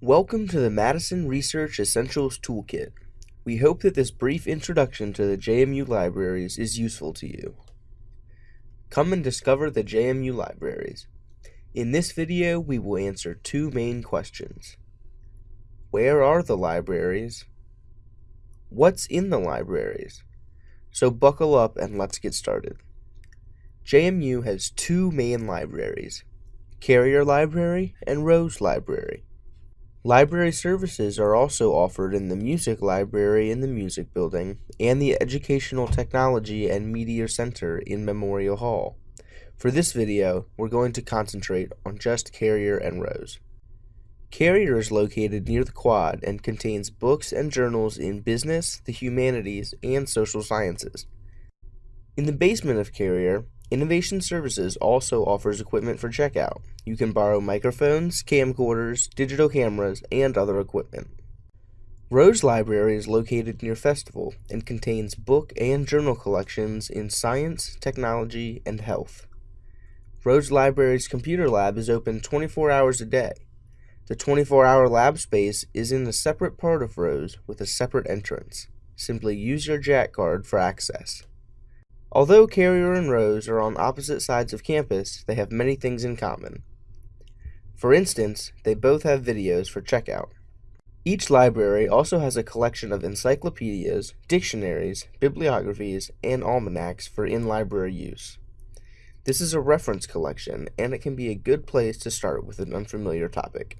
Welcome to the Madison Research Essentials Toolkit. We hope that this brief introduction to the JMU libraries is useful to you. Come and discover the JMU libraries. In this video, we will answer two main questions. Where are the libraries? What's in the libraries? So buckle up and let's get started. JMU has two main libraries, Carrier Library and Rose Library. Library services are also offered in the Music Library in the Music Building and the Educational Technology and Media Center in Memorial Hall. For this video, we're going to concentrate on just Carrier and Rose. Carrier is located near the quad and contains books and journals in business, the humanities, and social sciences. In the basement of Carrier, Innovation Services also offers equipment for checkout. You can borrow microphones, camcorders, digital cameras, and other equipment. Rose Library is located near Festival and contains book and journal collections in science, technology, and health. Rose Library's computer lab is open 24 hours a day. The 24 hour lab space is in a separate part of Rose with a separate entrance. Simply use your Jack card for access. Although Carrier and Rose are on opposite sides of campus, they have many things in common. For instance, they both have videos for checkout. Each library also has a collection of encyclopedias, dictionaries, bibliographies, and almanacs for in-library use. This is a reference collection, and it can be a good place to start with an unfamiliar topic.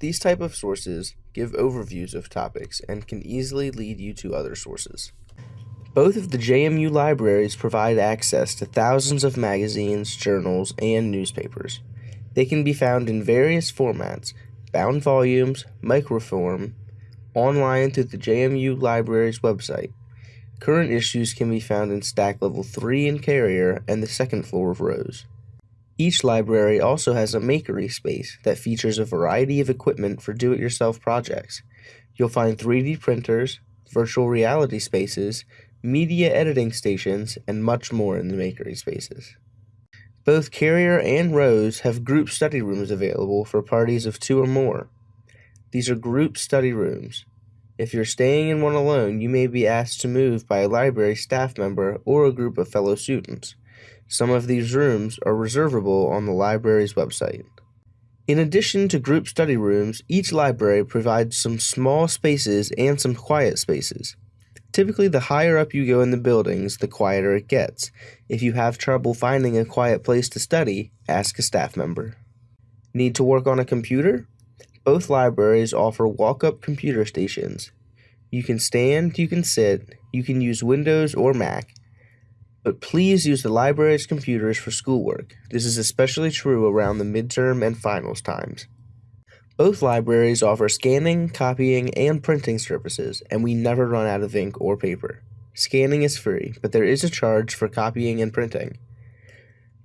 These type of sources give overviews of topics and can easily lead you to other sources. Both of the JMU libraries provide access to thousands of magazines, journals, and newspapers. They can be found in various formats bound volumes, microform, online through the JMU Library's website. Current issues can be found in Stack Level 3 in Carrier and the second floor of Rose. Each library also has a makery space that features a variety of equipment for do it yourself projects. You'll find 3D printers, virtual reality spaces, media editing stations, and much more in the makery spaces. Both Carrier and Rose have group study rooms available for parties of two or more. These are group study rooms. If you're staying in one alone, you may be asked to move by a library staff member or a group of fellow students. Some of these rooms are reservable on the library's website. In addition to group study rooms, each library provides some small spaces and some quiet spaces. Typically, the higher up you go in the buildings, the quieter it gets. If you have trouble finding a quiet place to study, ask a staff member. Need to work on a computer? Both libraries offer walk up computer stations. You can stand, you can sit, you can use Windows or Mac. But please use the library's computers for schoolwork. This is especially true around the midterm and finals times. Both libraries offer scanning, copying, and printing services, and we never run out of ink or paper. Scanning is free, but there is a charge for copying and printing.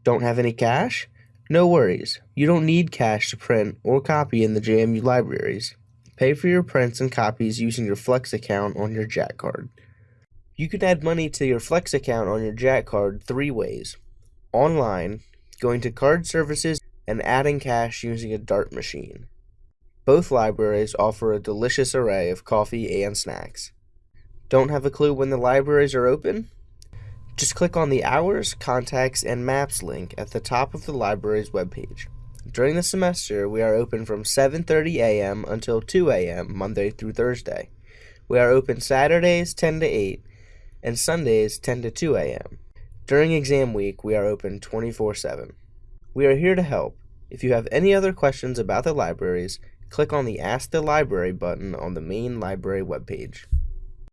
Don't have any cash? No worries. You don't need cash to print or copy in the JMU libraries. Pay for your prints and copies using your Flex account on your Jack card. You can add money to your Flex account on your Jack card three ways. Online, going to card services, and adding cash using a dart machine. Both libraries offer a delicious array of coffee and snacks. Don't have a clue when the libraries are open? Just click on the Hours, Contacts, and Maps link at the top of the library's webpage. During the semester, we are open from 7:30 a.m. until 2 a.m. Monday through Thursday. We are open Saturdays 10 to 8 and Sundays 10 to 2 a.m. During exam week, we are open 24/7. We are here to help. If you have any other questions about the libraries, click on the Ask the Library button on the main library webpage.